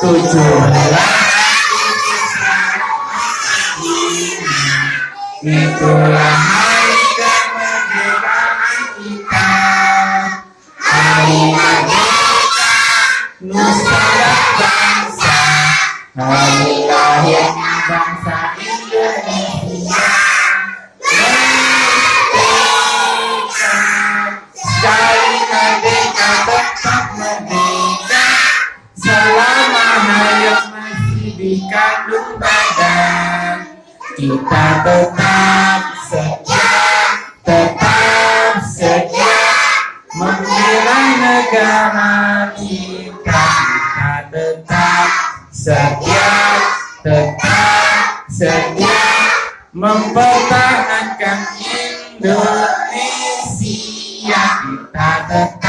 tujuanlah itulah hari kemerdekaan kita. Hari merdeka nusa dan bangsa. Hari lahirnya bangsa kandung badan kita tetap setia tetap setia membela negara kita. Kita tetap setia tetap setia mempertahankan Indonesia. Kita tetap